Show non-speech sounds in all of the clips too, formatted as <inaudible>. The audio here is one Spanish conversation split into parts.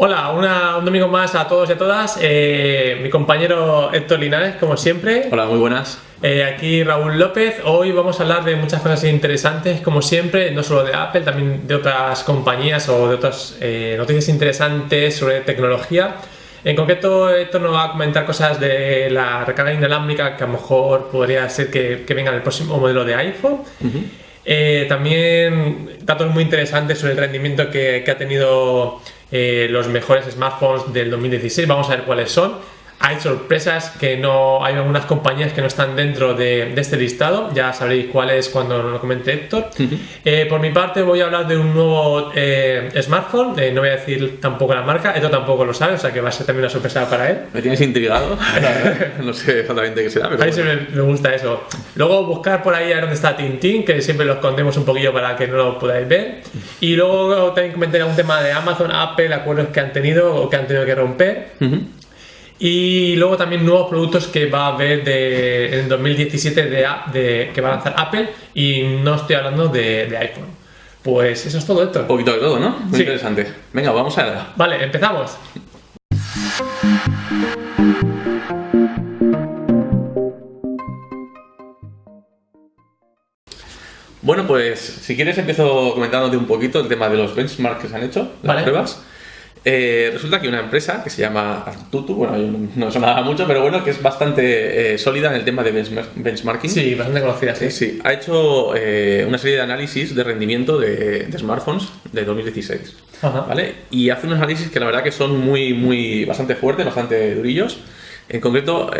Hola, una- un domingo más a todos y a todas. Eh, mi compañero Héctor Linares, como siempre. Hola, muy buenas. Eh, aquí Raúl López. Hoy vamos a hablar de muchas cosas interesantes, como siempre, no solo de Apple, también de otras compañías o de otras eh, noticias interesantes sobre tecnología. En concreto, Héctor nos va a comentar cosas de la recarga inalámbrica que a lo mejor podría ser que, que venga en el próximo modelo de iPhone. También datos muy interesantes sobre el rendimiento que, que ha tenido eh, los mejores smartphones del 2016. Vamos a ver cuáles son. Hay sorpresas que no hay algunas compañías que no están dentro de, de este listado. Ya sabréis cuáles cuando lo comente Héctor. Eh, por mi parte voy a hablar de un nuevo eh, smartphone. Eh, no voy a decir tampoco la marca. Esto tampoco lo sabe, o sea que va a ser también una sorpresa para él. Me tienes intrigado. <laughs> <laughs> no sé exactamente qué será, pero A mí bueno. me gusta eso. Luego buscar por ahí a dónde está Tintín, que siempre lo escondemos un poquillo para que no lo podáis ver. Y luego también comentar un tema de Amazon, Apple, acuerdos que han tenido o que han tenido que romper. Ujú. Y luego también nuevos productos que va a haber de, en el 2017 de, a- de- que va a lanzar Apple. Y no estoy hablando de, de iPhone. Pues eso es todo, Un Héctor. poquito de todo, ¿no? Muy Sí. interesante. Venga, vamos allá. Vale, empezamos. Bueno, pues si quieres empiezo comentándote un poquito el tema de los benchmarks que se han hecho, las Vale. pruebas. Eh, resulta que una empresa que se llama Artutu, bueno, yo no, no sonaba mucho, pero bueno, que es bastante eh, sólida en el tema de benchmark- benchmarking. Sí, bastante conocida, sí. Sí, sí. Ha hecho eh, una serie de análisis de rendimiento de, de smartphones de 2016. Ajá. ¿Vale? Y hace unos análisis que la verdad que son muy, muy, bastante fuertes, bastante durillos. En concreto,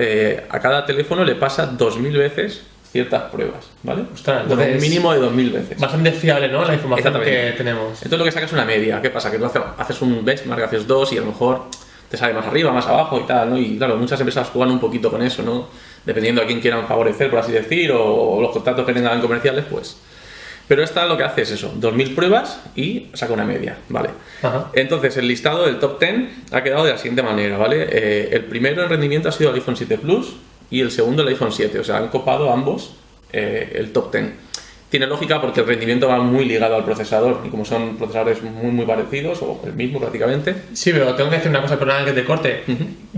a cada teléfono le pasa 2000 veces ciertas pruebas, ¿vale? Ostras, Bueno, un entonces- mínimo de 2000 veces. Bastante fiable, ¿no? La información que tenemos. Entonces lo que sacas es una media. ¿Qué pasa? Que tú hace- haces un benchmark, haces dos y a lo mejor te sale más arriba, más abajo y tal, ¿no? Y claro, muchas empresas juegan un poquito con eso, ¿no? Dependiendo a quién quieran favorecer, por así decir, o, o los contactos que tengan comerciales, pues. Pero esta lo que hace es eso, 2.000 pruebas y saca una media, ¿vale? Ajá. Entonces, el listado del top 10 ha quedado de la siguiente manera, ¿vale? Eh, el primero en rendimiento ha sido el iPhone 7 Plus y el segundo el iPhone 7, o sea, han copado ambos eh, el top 10. Tiene lógica porque el rendimiento va muy ligado al procesador y como son procesadores muy muy parecidos o el mismo prácticamente, Sí, pero tengo que decir una cosa, perdona que te corte.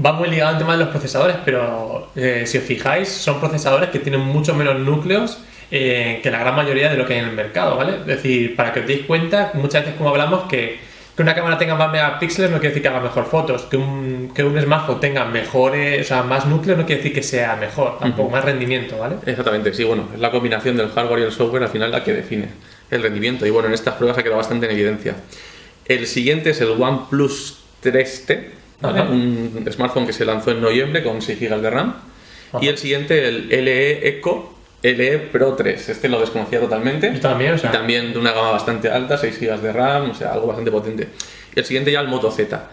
Va muy ligado al tema de los procesadores, pero eh, si os fijáis, son procesadores que tienen mucho menos núcleos eh, que la gran mayoría de lo que hay en el mercado, ¿vale? Es decir, para que os deis cuenta, muchas veces como hablamos que, que una cámara tenga más megapíxeles no quiere decir que haga mejor fotos, que un, que un smartphone tenga mejores, o sea, más núcleos no quiere decir que sea mejor, tampoco más rendimiento, ¿vale? Exactamente, sí, bueno, es la combinación del hardware y el software al final la que define el rendimiento. Y bueno, en estas pruebas ha quedado bastante en evidencia. El siguiente es el OnePlus 3T, ¿vale? Un smartphone que se lanzó en noviembre con 6 GB de RAM. Y el siguiente, el LE Eco LE Pro 3. Este lo desconocía totalmente. Yo también, o sea. Y también de una gama bastante alta, 6 GB de RAM, o sea, algo bastante potente. Y el siguiente ya el Moto Z.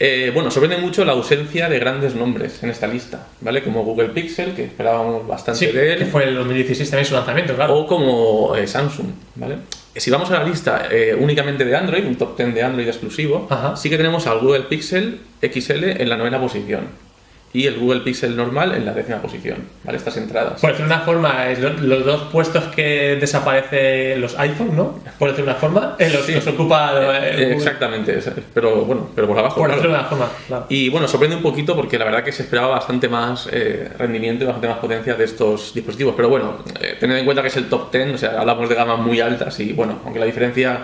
Eh, bueno, sorprende mucho la ausencia de grandes nombres en esta lista, ¿vale? Como Google Pixel, que esperábamos bastante Sí, de él. que fue el 2016 también su lanzamiento, claro. O como eh, Samsung, ¿vale? Si vamos a la lista eh, únicamente de Android, un top 10 de Android exclusivo, Ajá. sí que tenemos al Google Pixel XL en la novena posición y el Google Pixel normal en la décima posición, ¿vale? Estas entradas. Por decir una forma, es lo- los dos puestos que desaparecen los iPhone, ¿no? Por decir una forma, eh, los, Sí. los ocupa Eh, Google. Exactamente, pero bueno, pero por abajo. Por claro. una forma, claro. Y bueno, sorprende un poquito porque la verdad que se esperaba bastante más eh, rendimiento y bastante más potencia de estos dispositivos. Pero bueno, eh, tened en cuenta que es el top 10, o sea, hablamos de gamas muy altas y bueno, aunque la diferencia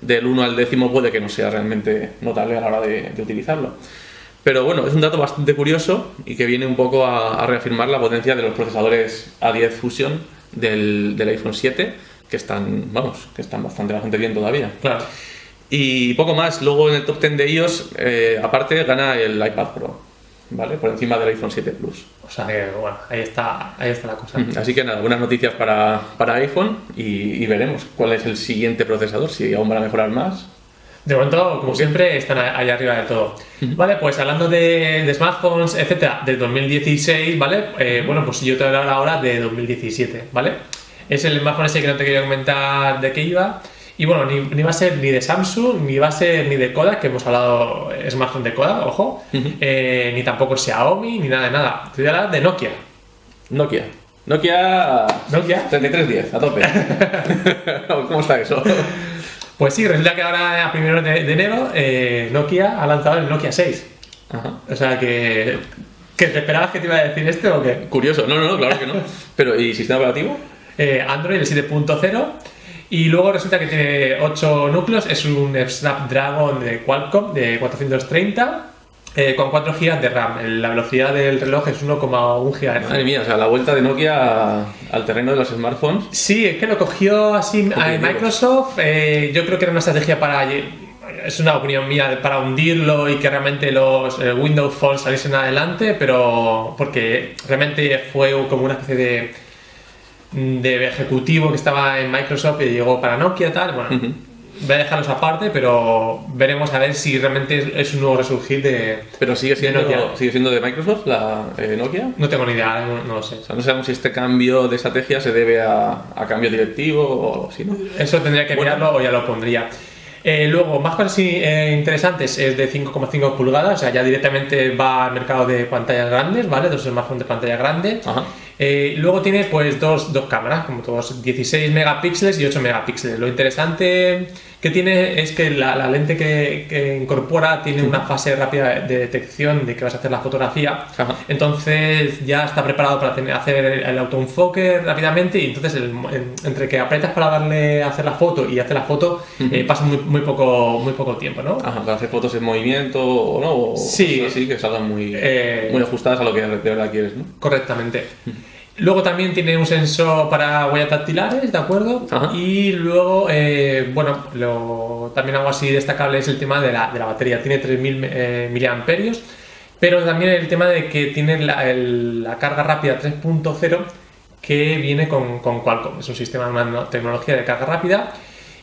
del 1 al décimo puede que no sea realmente notable a la hora de, de utilizarlo. Pero bueno, es un dato bastante curioso y que viene un poco a, a reafirmar la potencia de los procesadores A10 Fusion del, del iPhone 7, que están, vamos, que están bastante, bastante bien todavía. Claro. Y poco más. Luego en el top 10 de iOS, eh, aparte, gana el iPad Pro, ¿vale? Por encima del iPhone 7 Plus. O sea que, bueno, ahí está, ahí está la cosa. Así que nada, buenas noticias para, para iPhone y, y veremos cuál es el siguiente procesador, si aún van a mejorar más. De momento, como siempre, están a- ahí arriba de todo. Vale, pues hablando de, de smartphones, etcétera, del 2016, ¿vale? Eh, bueno, pues yo te voy a hablar ahora de 2017, ¿vale? Es el smartphone ese que no te quería comentar de qué iba. Y bueno, ni, ni va a ser ni de Samsung, ni va a ser ni de Kodak, que hemos hablado eh, smartphone de Kodak, ojo, eh, ni tampoco Xiaomi, ni nada de nada. Te voy a hablar de Nokia. Nokia. Nokia Nokia. 3310, a tope. <laughs> <laughs> ¿Cómo está eso? Pues sí, resulta que ahora a primeros de, de enero eh, Nokia ha lanzado el Nokia 6. Ajá. O sea que... ¿Que te esperabas que te iba a decir este o qué? Curioso, no, no, no, claro que no. <laughs> Pero, ¿y sistema operativo? Eh, Android el 7.0 y luego resulta que tiene 8 núcleos, es un Snapdragon de Qualcomm de 430 eh, con 4 GB de RAM. La velocidad del reloj es 1,1 GHz. Madre mía, o sea, la vuelta de Nokia al terreno de los smartphones. Sí, es que lo cogió así a Microsoft. eh, yo creo que era una estrategia para. Es una opinión mía para hundirlo y que realmente los eh, Windows Phone saliesen adelante, pero porque realmente fue como una especie de, de ejecutivo que estaba en Microsoft y llegó para Nokia tal. Bueno. Voy a dejarlos aparte, pero veremos a ver si realmente es, es un nuevo resurgir de. Pero sigue siendo, Nokia. sigue siendo de Microsoft la eh, Nokia. No tengo ni idea, no, no lo sé. O sea, no sabemos si este cambio de estrategia se debe a, a cambio directivo o algo así, ¿no? Eso tendría que Bueno. mirarlo o ya lo pondría. Eh, luego, más cosas eh, interesantes, es de 5,5 pulgadas, o sea, ya directamente va al mercado de pantallas grandes, ¿vale? Dos smartphones de pantalla grande. Ajá. Eh, luego tiene pues dos, dos cámaras, como todos, 16 megapíxeles y 8 megapíxeles. Lo interesante que tiene es que la, la lente que, que incorpora tiene una fase rápida de detección de que vas a hacer la fotografía. Ajá. Entonces ya está preparado para tener- hacer el autoenfoque rápidamente y entonces el- en- entre que apretas para darle a hacer la foto y hacer la foto eh, pasa muy, muy, poco, muy poco tiempo, ¿no? Ajá, para hacer fotos en movimiento o no, o Sí. así que salgan muy, Eh, muy ajustadas a lo que de verdad quieres, ¿no? Correctamente. Luego también tiene un sensor para huellas dactilares, ¿de acuerdo? Ajá. Y luego, eh, bueno, lo, también algo así destacable es el tema de la, de la batería. Tiene 3.000 eh, miliamperios, pero también el tema de que tiene la, el- la carga rápida 3.0 que viene con, con Qualcomm. Es un sistema, una no- tecnología de carga rápida.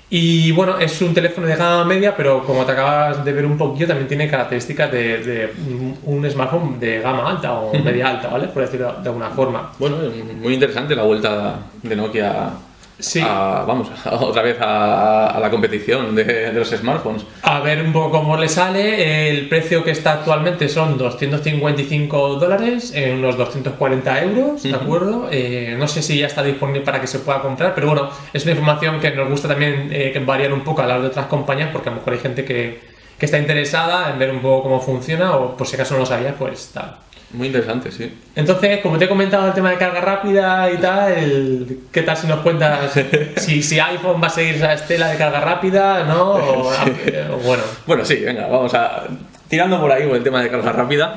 Y bueno, es un teléfono de gama media, pero como te acabas de ver un poquillo, también tiene características de, de un- un smartphone de gama alta o media alta, ¿vale? Por decirlo de alguna forma. Bueno, muy interesante la vuelta de Nokia Sí. a, vamos, <laughs> otra vez a, a la competición de, de los smartphones. A ver un poco cómo le sale. El precio que está actualmente son 255 dólares, eh, unos 240 euros, ¿de Ujú. acuerdo? Eh, no sé si ya está disponible para que se pueda comprar, pero bueno, es una información que nos gusta también eh, variar un poco a las de otras compañías, porque a lo mejor hay gente que, que está interesada en ver un poco cómo funciona, o por si acaso no lo sabía, pues tal. Muy interesante, sí. Entonces, como te he comentado el tema de carga rápida y tal, el- ¿qué tal si nos cuentas <laughs> si, si iPhone va a seguir esa estela de carga rápida, ¿no? O, o bueno. Bueno, sí, venga, vamos a. Tirando por ahí con el tema de carga rápida,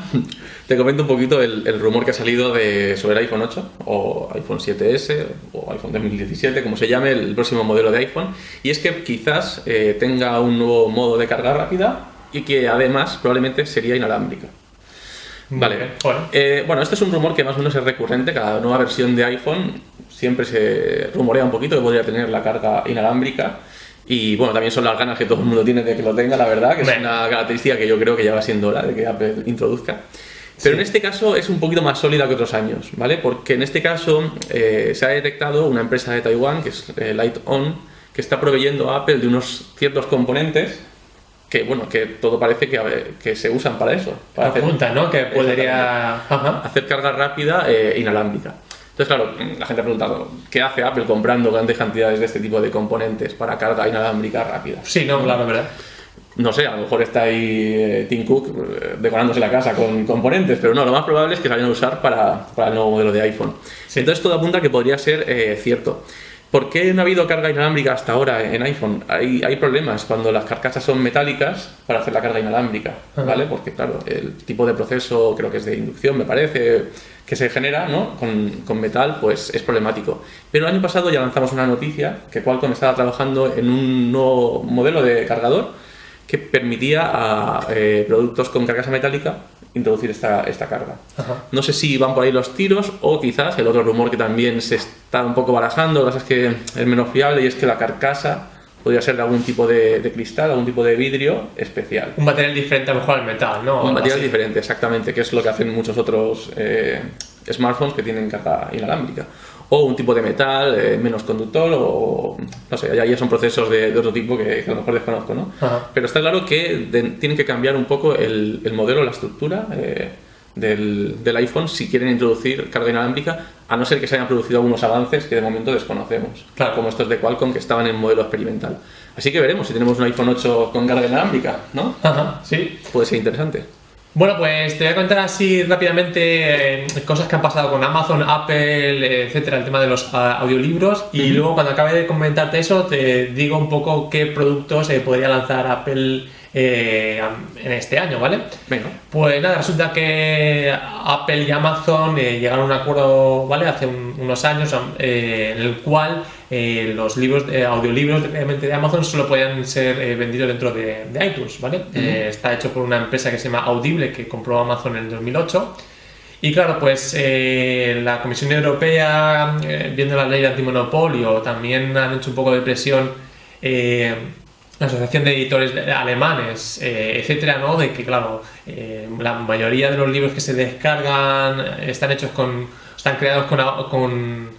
te comento un poquito el, el rumor que ha salido de, sobre el iPhone 8 o iPhone 7S o iPhone 2017, como se llame, el próximo modelo de iPhone. Y es que quizás eh, tenga un nuevo modo de carga rápida y que además probablemente sería inalámbrica. Vale. Bueno. Eh, bueno, este es un rumor que más o menos es recurrente. Cada nueva versión de iPhone siempre se rumorea un poquito que podría tener la carga inalámbrica. Y bueno, también son las ganas que todo el mundo tiene de que lo tenga, la verdad, que es una característica que yo creo que ya va siendo hora de que Apple introduzca. Pero en este caso es un poquito más sólida que otros años, ¿vale? Porque en este caso eh, se ha detectado una empresa de Taiwán, que es eh, Light On, que está proveyendo a Apple de unos ciertos componentes que, bueno, que todo parece que, que se usan para eso. Para hacer- Apunta, ¿no? Que podría. Ajá. hacer carga rápida eh, inalámbrica. Entonces, claro, la gente ha preguntado, ¿qué hace Apple comprando grandes cantidades de este tipo de componentes para carga inalámbrica rápida? Sí, no, claro, verdad. No sé, a lo mejor está ahí eh, Tim Cook eh, decorándose la casa con componentes, pero no, lo más probable es que se vayan a usar para, para el nuevo modelo de iPhone. Sí. Entonces todo apunta a que podría ser eh, cierto. ¿Por qué no ha habido carga inalámbrica hasta ahora en iPhone? Hay, hay problemas cuando las carcasas son metálicas para hacer la carga inalámbrica. ¿vale? Porque claro, el tipo de proceso creo que es de inducción, me parece, que se genera ¿no? con, con metal, pues es problemático. Pero el año pasado ya lanzamos una noticia que Qualcomm estaba trabajando en un nuevo modelo de cargador que permitía a eh, productos con carcasa metálica introducir esta, esta carga. Ajá. No sé si van por ahí los tiros o quizás el otro rumor que también se está un poco barajando, lo que pasa es que es menos fiable y es que la carcasa podría ser de algún tipo de, de cristal, algún tipo de vidrio especial. Un material diferente a lo mejor al metal, ¿no? Un material así. diferente, exactamente, que es lo que hacen muchos otros eh, smartphones que tienen carga inalámbrica. O un tipo de metal eh, menos conductor, o no sé, ya, ya son procesos de, de otro tipo que, que a lo mejor desconozco, ¿no? Ajá. Pero está claro que de- tienen que cambiar un poco el, el modelo, la estructura eh, del, del iPhone si quieren introducir carga inalámbrica, a no ser que se hayan producido algunos avances que de momento desconocemos, Claro. como estos de Qualcomm que estaban en modelo experimental. Así que veremos si tenemos un iPhone 8 con carga inalámbrica, ¿no? Ajá, sí. Puede ser interesante. Bueno, pues te voy a contar así rápidamente eh, cosas que han pasado con Amazon, Apple, etcétera, el tema de los ah, audiolibros. Y luego, cuando acabe de comentarte eso, te digo un poco qué productos se podría lanzar Apple eh, en este año, ¿vale? Venga. Pues nada, resulta que Apple y Amazon eh, llegaron a un acuerdo, ¿vale? Hace un- unos años eh, en el cual eh, los libros, eh, audiolibros de Amazon solo podían ser eh, vendidos dentro de, de iTunes, ¿vale? Eh, está hecho por una empresa que se llama Audible que compró Amazon en el 2008. Y claro, pues la Comisión Europea, viendo la ley de antimonopolio, también han hecho un poco de presión la Asociación de Editores Alemanes, eh, etcétera, ¿no? De que, claro, eh, la mayoría de los libros que se descargan están hechos con. están creados con,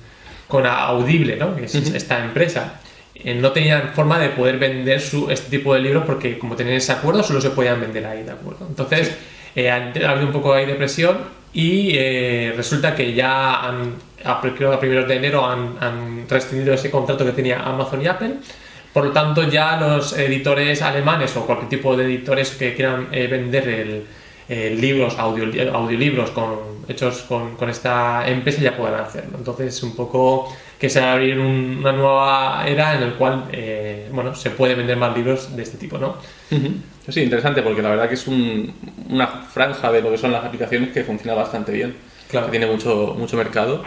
con Audible, ¿no? Que es esta empresa. Eh, no tenían forma de poder vender su, este tipo de libros porque, como tenían ese acuerdo, solo se podían vender ahí, ¿de acuerdo? Entonces, eh, han- ha habido un poco ahí de presión y eh, resulta que ya han, a, creo que a primeros de enero han, han rescindido ese contrato que tenía Amazon y Apple. Por lo tanto, ya los editores alemanes o cualquier tipo de editores que quieran eh, vender el, eh, libros, audio, audiolibros con, hechos con, con esta empresa ya puedan hacerlo. Entonces, un poco que se va a abrir un- una nueva era en el cual eh, bueno, se puede vender más libros de este tipo, ¿no? Sí, interesante porque la verdad que es un- una franja de lo que son las aplicaciones que funciona bastante bien. Claro. Que tiene mucho, mucho mercado.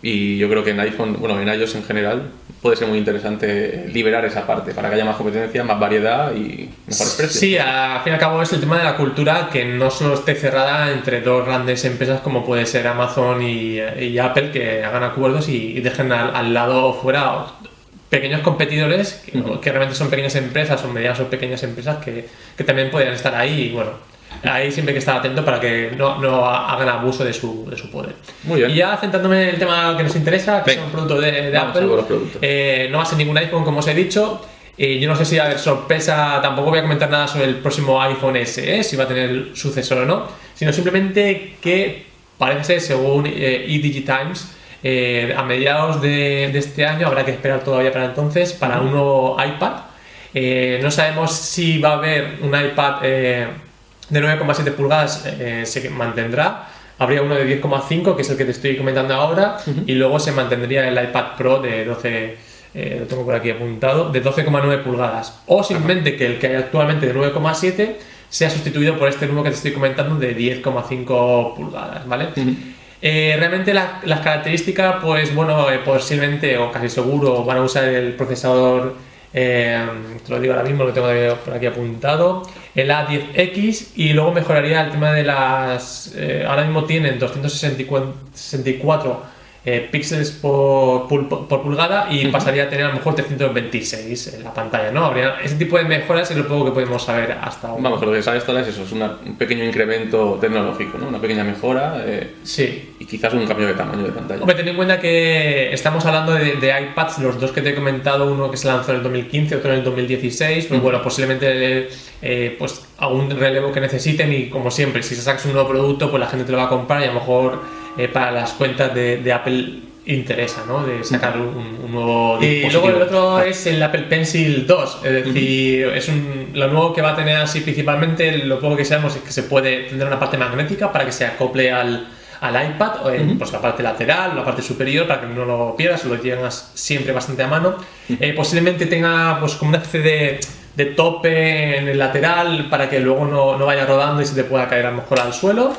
Y yo creo que en iPhone, bueno, en iOS en general, puede ser muy interesante liberar esa parte para que haya más competencia, más variedad y mejores precios. Sí, al fin y al cabo es el tema de la cultura que no solo esté cerrada entre dos grandes empresas como puede ser Amazon y, y Apple que hagan acuerdos y, y dejen al, al lado fuera pequeños competidores que, que realmente son pequeñas empresas o medianas o pequeñas empresas que, que también podrían estar ahí y bueno, ahí siempre hay que estar atento para que no, no hagan abuso de su, de su poder. Muy bien. Y ya centrándome en el tema que nos interesa, que son productos de, de Apple, eh, no va a ser ningún iPhone, como os he dicho. Eh, yo no sé si va a haber sorpresa, tampoco voy a comentar nada sobre el próximo iPhone SE, si va a tener sucesor o no, sino simplemente que parece ser, según eh, eDigiTimes, eh, a mediados de, de este año, habrá que esperar todavía para entonces, para un nuevo iPad. Eh, no sabemos si va a haber un iPad eh, de 9,7 pulgadas, eh, se mantendrá. Habría uno de 10,5, que es el que te estoy comentando ahora, y luego se mantendría el iPad Pro de 12, eh, lo tengo por aquí apuntado, de 12,9 pulgadas. O simplemente que el que hay actualmente de 9,7 sea sustituido por este nuevo que te estoy comentando de 10,5 pulgadas, ¿vale? Eh, realmente la- las características, pues bueno, eh, posiblemente o casi seguro van a usar el procesador, eh, te lo digo ahora mismo, lo tengo por aquí apuntado, el A10X y luego mejoraría el tema de las... eh, ahora mismo tienen 264 eh, píxeles por, por pulgada y pasaría a tener a lo mejor 326 en la pantalla, ¿no? Habría ese tipo de mejoras es lo poco que podemos saber hasta ahora. Vamos, lo que ahora es eso, es una- un pequeño incremento tecnológico, ¿no? Una pequeña mejora eh, Sí, y quizás un cambio de tamaño de pantalla. Hombre, ten en cuenta que estamos hablando de, de iPads, los dos que te he comentado, uno que se lanzó en el 2015, otro en el 2016, pues bueno, posiblemente eh, pues algún relevo que necesiten y como siempre, si se sacas un nuevo producto, pues la gente te lo va a comprar y a lo mejor eh, para las cuentas de, de Apple interesa, ¿no? De sacar un, un nuevo Y dispositivo. luego el otro es el Apple Pencil 2, es decir, es un, lo nuevo que va a tener así principalmente, lo poco que sabemos es que se puede tener una parte magnética para que se acople al, al iPad, o en, pues la parte lateral, la parte superior, para que no lo pierdas, lo tengas siempre bastante a mano. Eh, posiblemente tenga pues como una especie de, de tope en el lateral para que luego no, no vaya rodando y se te pueda caer a lo mejor al suelo.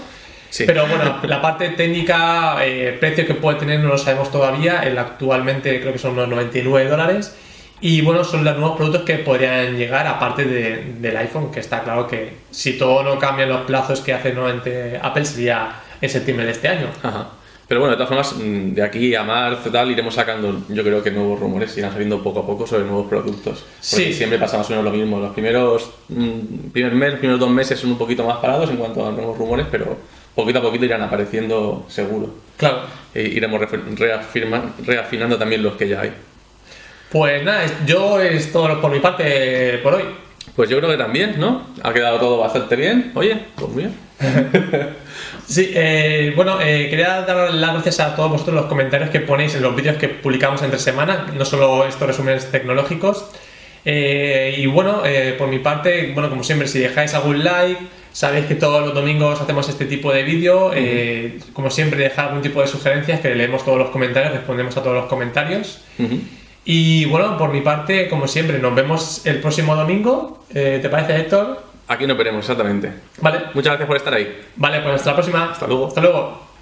Sí. Pero bueno, la parte técnica, eh, precio que puede tener no lo sabemos todavía. El actualmente creo que son unos 99 dólares. Y bueno, son los nuevos productos que podrían llegar, aparte de- del iPhone, que está claro que si todo no cambia los plazos que hace nuevamente Apple, sería en septiembre de este año. Ajá. Pero bueno, de todas formas, mm, de aquí a marzo tal, iremos sacando, yo creo que nuevos rumores irán saliendo poco a poco sobre nuevos productos. Porque Sí. siempre pasa más o menos lo mismo. Los primeros, mm, primer mes, los primeros dos meses son un poquito más parados en cuanto a nuevos rumores, pero poquito a poquito irán apareciendo seguro. Claro. E iremos reafirma- reafinando también los que ya hay. Pues nada, yo es todo por mi parte por hoy. Pues yo creo que también, ¿no? Ha quedado todo bastante bien. Oye, pues bien. <laughs> Sí, eh, bueno, eh, quería dar las gracias a todos vosotros los comentarios que ponéis en los vídeos que publicamos entre semana, no solo estos resúmenes tecnológicos. Eh, y bueno, eh, por mi parte, bueno, como siempre, si dejáis algún like, sabéis que todos los domingos hacemos este tipo de vídeo. eh, como siempre, dejad algún tipo de sugerencias, que leemos todos los comentarios, respondemos a todos los comentarios. Y bueno, por mi parte, como siempre, nos vemos el próximo domingo. Eh, ¿Te parece, Héctor? Aquí nos veremos, exactamente. Vale, Muchas gracias por estar ahí. vale, pues hasta la próxima. Hasta luego. Hasta luego.